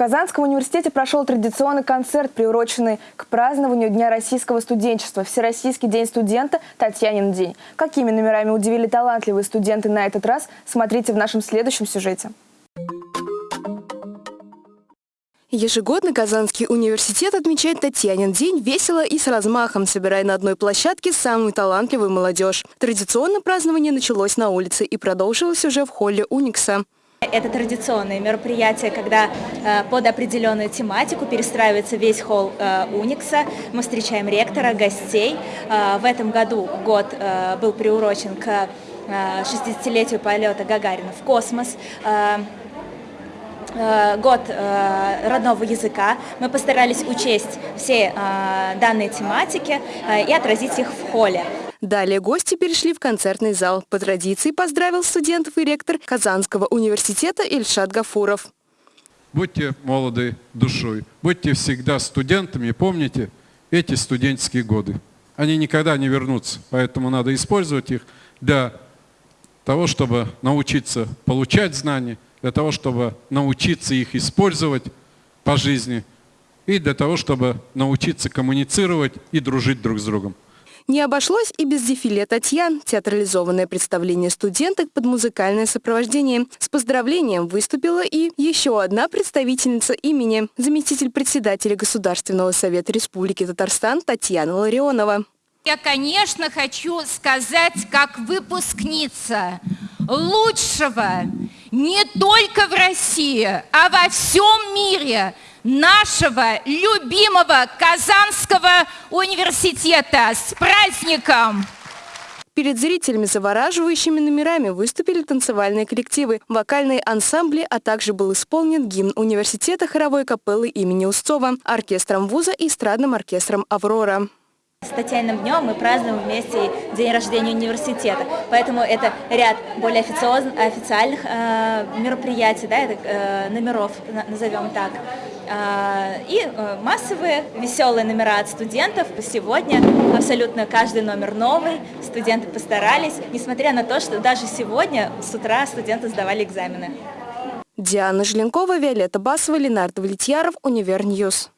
Казанском университете прошел традиционный концерт, приуроченный к празднованию Дня российского студенчества, Всероссийский день студента, Татьянин день. Какими номерами удивили талантливые студенты на этот раз, смотрите в нашем следующем сюжете. Ежегодно Казанский университет отмечает Татьянин день весело и с размахом, собирая на одной площадке самую талантливую молодежь. Традиционно празднование началось на улице и продолжилось уже в холле Уникса. Это традиционное мероприятие, когда э, под определенную тематику перестраивается весь холл э, Уникса. Мы встречаем ректора, гостей. Э, в этом году год э, был приурочен к э, 60-летию полета Гагарина в космос. Э, Э, год э, родного языка. Мы постарались учесть все э, данные тематики и отразить их в холле. Далее гости перешли в концертный зал. По традиции поздравил студентов и ректор Казанского университета Ильшат Гафуров. Будьте молоды душой, будьте всегда студентами, помните эти студенческие годы. Они никогда не вернутся, поэтому надо использовать их для того, чтобы научиться получать знания, для того, чтобы научиться их использовать по жизни и для того, чтобы научиться коммуницировать и дружить друг с другом. Не обошлось и без дефиле Татьян. Театрализованное представление студенток под музыкальное сопровождение. С поздравлением выступила и еще одна представительница имени, заместитель председателя Государственного совета Республики Татарстан Татьяна Ларионова. Я, конечно, хочу сказать, как выпускница лучшего не только в России, а во всем мире нашего любимого Казанского университета. С праздником! Перед зрителями завораживающими номерами выступили танцевальные коллективы, вокальные ансамбли, а также был исполнен гимн университета хоровой капеллы имени Устова, оркестром вуза и эстрадным оркестром «Аврора». С Татьяниным днем мы празднуем вместе день рождения университета, поэтому это ряд более официальных э, мероприятий, да, это, э, номеров, назовем так, и э, массовые веселые номера от студентов. Сегодня абсолютно каждый номер новый, студенты постарались, несмотря на то, что даже сегодня с утра студенты сдавали экзамены. Диана Желенкова, Виолетта Басова, Ленардо Влетьяров, Универ News.